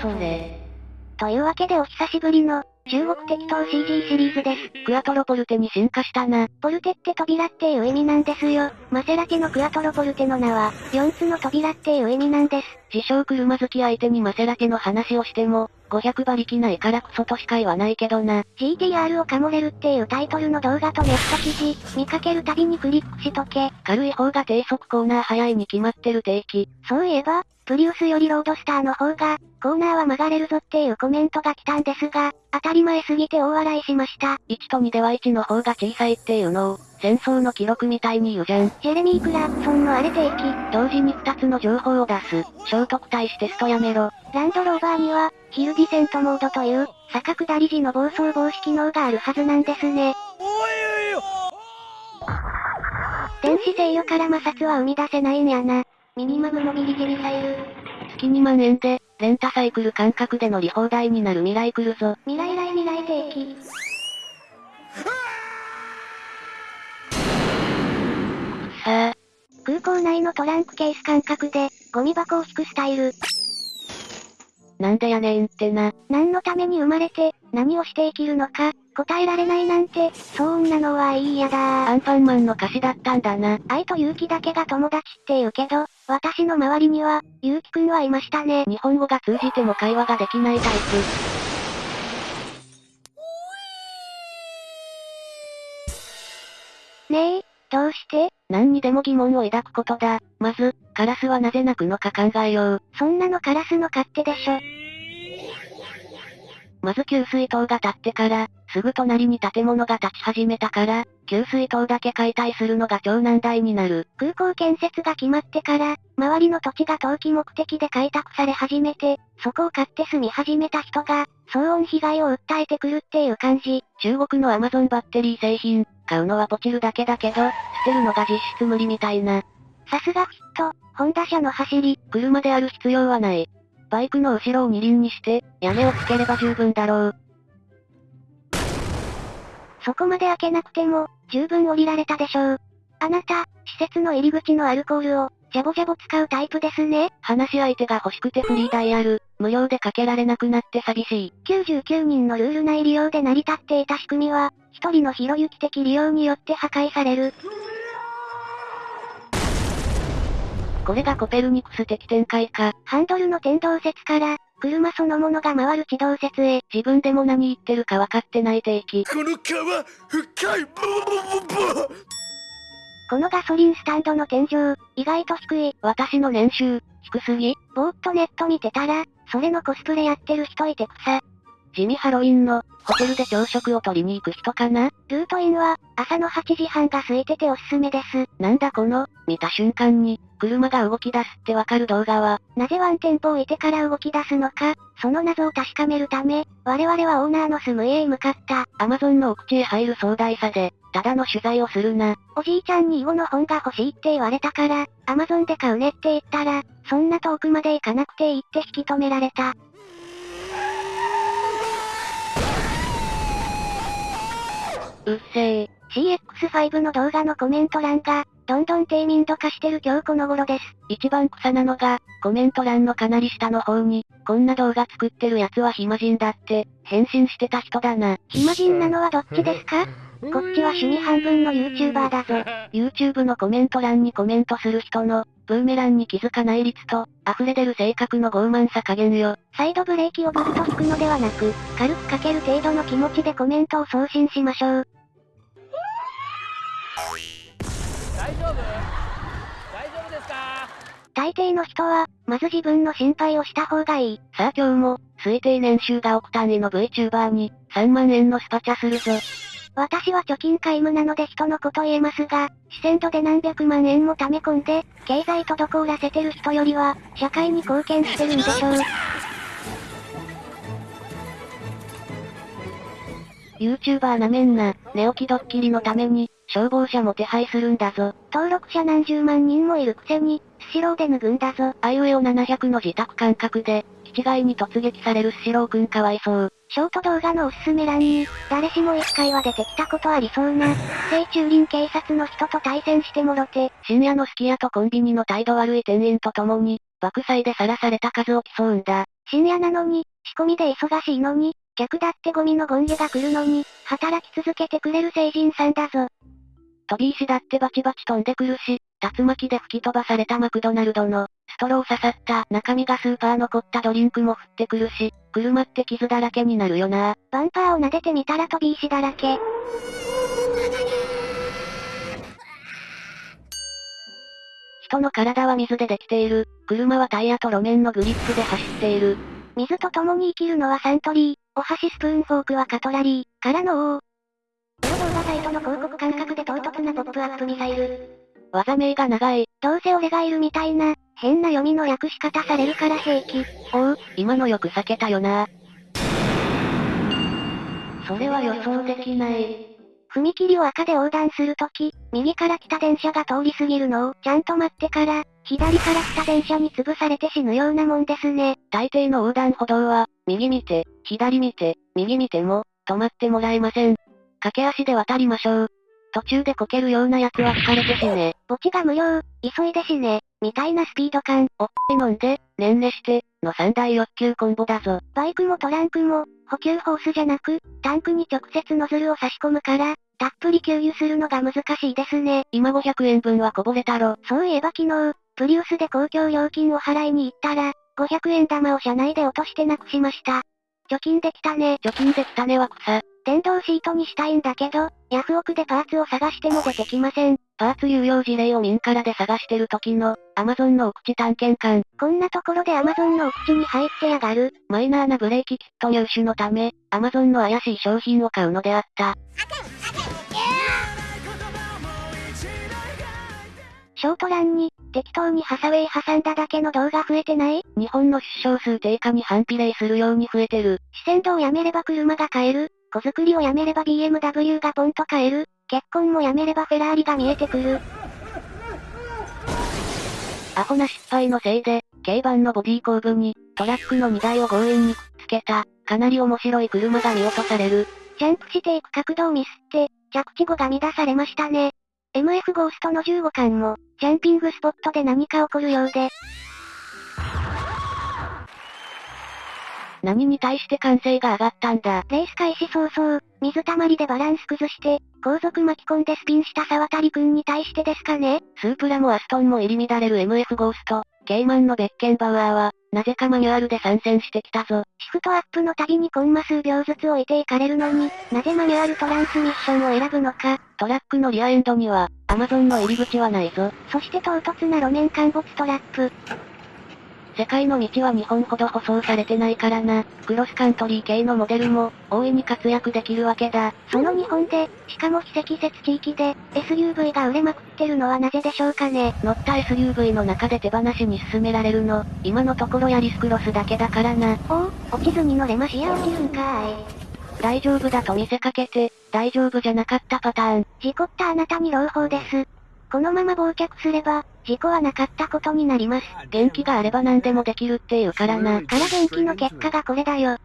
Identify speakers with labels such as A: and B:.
A: それ。
B: というわけでお久しぶりの、中国適当 CG シリーズです。
A: クアトロポルテに進化したな。
B: ポルテって扉っていう意味なんですよ。マセラティのクアトロポルテの名は、4つの扉っていう意味なんです。
A: 自称車好き相手にマセラティの話をしても、500馬力ないからクソとしか言わないけどな。
B: GTR をかもれるっていうタイトルの動画とネット記事、見かけるたびにクリックしとけ。
A: 軽い方が低速コーナー速いに決まってる定期。
B: そういえば、プリウスよりロードスターの方が、コーナーは曲がれるぞっていうコメントが来たんですが、当たり前すぎて大笑いしました。
A: 1と2では1の方が小さいっていうのを、戦争の記録みたいに言うじゃん。
B: ジェレミー・クラークソンのあれ定期、
A: 同時に2つの情報を出す。聖徳太子テストやめろ。
B: ランドローバーには、ヒルディセントモードという、坂下り時の暴走防止機能があるはずなんですね。電子制御から摩擦は生み出せないんやな。ミニマムモビリティミサイル。
A: 月2万円で、レンタサイクル感覚で乗り放題になる未来来るぞ。
B: 未来来空港内のトランクケース感覚で、ゴミ箱を引くスタイル。
A: なんでやねんってな。
B: 何のために生まれて、何をして生きるのか、答えられないなんて、そんなのはいいやだ
A: アンパンマンの歌詞だったんだな。
B: 愛と勇気だけが友達って言うけど、私の周りには、勇気くんはいましたね。
A: 日本語が通じても会話ができないタイプ。何にでも疑問を抱くことだ。まず、カラスはなぜ鳴くのか考えよう。
B: そんなのカラスの勝手でしょ。
A: まず給水塔が建ってから、すぐ隣に建物が建ち始めたから、給水塔だけ解体するのが超難題になる。
B: 空港建設が決まってから、周りの土地が投機目的で開拓され始めて、そこを買って住み始めた人が、騒音被害を訴えてくるっていう感じ。
A: 中国のアマゾンバッテリー製品、買うのはポチるだけだけど、捨てるのが実質無理みたいな。
B: さすがフィット、ホンダ車の走り。
A: 車である必要はない。バイクの後ろを二輪にして、屋根をつければ十分だろう。
B: そこまで開けなくても、十分降りられたでしょう。あなた、施設の入り口のアルコールを、ジャボジャボ使うタイプですね。
A: 話し相手が欲しくてフリーダイヤル、無料でかけられなくなって寂しい。
B: 99人のルール内利用で成り立っていた仕組みは、一人のひろゆき的利用によって破壊される。
A: これがコペルニクス的展開か。
B: ハンドルの天動説から、車そのものが回る地動説へ。
A: 自分でも何言ってるか分かってない定期。
C: この川、深い、
B: このガソリンスタンドの天井、意外と低い。
A: 私の年収、低すぎ？
B: ぼーっとネット見てたら、それのコスプレやってる人いてさ。
A: 地味ハロウィンの、ホテルで朝食を取りに行く人かな？
B: ルートインは、朝の8時半が空いてておすすめです。
A: なんだこの、見た瞬間に、車が動き出すってわかる動画は、
B: なぜワンテンポ置いてから動き出すのか、その謎を確かめるため、我々はオーナーの住む家へ向かった。
A: アマゾンの奥地へ入る壮大さで、ただの取材をするな。
B: おじいちゃんに囲碁の本が欲しいって言われたから、アマゾンで買うねって言ったら、そんな遠くまで行かなくていいって引き止められた。
A: うっせー。
B: CX5 の動画のコメント欄が、どんどん低民度化してる今日この頃です。
A: 一番草なのが、コメント欄のかなり下の方に、こんな動画作ってるやつは暇人だって、返信してた人だな。
B: 暇人なのはどっちですか？こっちは趣味半分の YouTuber だぞ。
A: YouTube のコメント欄にコメントする人の、ブーメランに気づかない率と、溢れ出る性格の傲慢さ加減よ。
B: サイドブレーキをブルと引くのではなく、軽くかける程度の気持ちでコメントを送信しましょう。
D: 大丈夫？大丈夫ですか？
B: 大抵の人は、まず自分の心配をした方がいい。
A: さあ今日も、推定年収が億単位の VTuber に、3万円のスパチャするぞ。
B: 私は貯金皆無なので人のこと言えますが、視線度で何百万円も貯め込んで、経済滞らせてる人よりは、社会に貢献してるんでしょう。
A: YouTuber なめんな、寝起きドッキリのために、消防車も手配するんだぞ。
B: 登録者何十万人もいるくせに、スシローで脱ぐんだぞ。
A: あいうえお700の自宅感覚で、気違いに突撃されるスシローくんかわいそう。
B: ショート動画のおすすめ欄に、誰しも一回は出てきたことありそうな、聖駐輪警察の人と対戦してもろて、
A: 深夜のすき家とコンビニの態度悪い店員と共に、爆災でさらされた数を競うんだ。
B: 深夜なのに、仕込みで忙しいのに、客だってゴミのゴンゲが来るのに、働き続けてくれる成人さんだぞ。
A: 飛び石だってバチバチ飛んでくるし、竜巻で吹き飛ばされたマクドナルドの、ストロー刺さった中身がスーパー残ったドリンクも降ってくるし、車って傷だらけになるよな。
B: バンパーを撫でてみたら飛び石だらけ。
A: 人の体は水でできている。車はタイヤと路面のグリップで走っている。
B: 水と共に生きるのはサントリー。お箸スプーンフォークはカトラリー。からの王。動画サイトの広告感覚で唐突なポップアップミサイル。
A: 技名が長い。
B: どうせ俺がいるみたいな、変な読みの略し方されるから平気。
A: おう、今のよく避けたよな。それは予想できない。
B: 踏切を赤で横断するとき、右から来た電車が通り過ぎるのをちゃんと待ってから、左から来た電車に潰されて死ぬようなもんですね。
A: 大抵の横断歩道は、右見て、左見て、右見ても、止まってもらえません。駆け足で渡りましょう。途中でこけるような奴は疲れて死ね。
B: 墓地が無料、急いで死ね、みたいなスピード感。
A: おっぱい飲んで、ねんねして、の三大欲求コンボだぞ。
B: バイクもトランクも、補給ホースじゃなく、タンクに直接ノズルを差し込むから、たっぷり給油するのが難しいですね。
A: 今500円分はこぼれたろ。
B: そういえば昨日、プリウスで公共料金を払いに行ったら、500円玉を車内で落としてなくしました。貯金できたね。
A: 貯金できたねは草。
B: 電動シートにしたいんだけど、ヤフオクでパーツを探しても出てきません。
A: パーツ有用事例を民からで探してる時の、アマゾンのお口探検官。
B: こんなところでアマゾンのお口に入ってやがる。
A: マイナーなブレーキキット入手のため、アマゾンの怪しい商品を買うのであった。
B: ショートランに、適当にハサウェイ挟んだだけの動画増えてない？
A: 日本の出生数低下に反比例するように増えてる。
B: 視線度をやめれば車が買える。子作りをやめれば BMW がポンと買える。結婚もやめればフェラーリが見えてくる。
A: アホな失敗のせいで、軽バンのボディ後部に、トラックの荷台を強引にくっつけた、かなり面白い車が見落とされる。
B: ジャンプしていく角度をミスって、着地後が乱されましたね。MF ゴーストの15巻も、ジャンピングスポットで何か起こるようで。
A: 何に対して歓声が上がったんだ。
B: レース開始早々、水たまりでバランス崩して、後続巻き込んでスピンした沢渡くんに対してですかね
A: スープラもアストンも入り乱れる MF ゴースト、ケイマンのベッケンバウアーは、なぜかマニュアルで参戦してきたぞ。
B: シフトアップのたびにコンマ数秒ずつ置いていかれるのに、なぜマニュアルトランスミッションを選ぶのか。
A: トラックのリアエンドには、アマゾンの入り口はないぞ。
B: そして唐突な路面陥没トラップ。
A: 世界の道は日本ほど舗装されてないからな。クロスカントリー系のモデルも、大いに活躍できるわけだ。
B: その日本で、しかも非積雪地域で、SUV が売れまくってるのはなぜでしょうかね。
A: 乗った SUV の中で手放しに進められるの、今のところヤリスクロスだけだからな。
B: おお、落ちずに乗れましや落ちるんかーい。
A: 大丈夫だと見せかけて、大丈夫じゃなかったパターン。
B: 事故ったあなたに朗報です。このまま忘却すれば、事故はなかったことになります。
A: 元気があれば何でもできるっていうからな。
B: から元気の結果がこれだよ。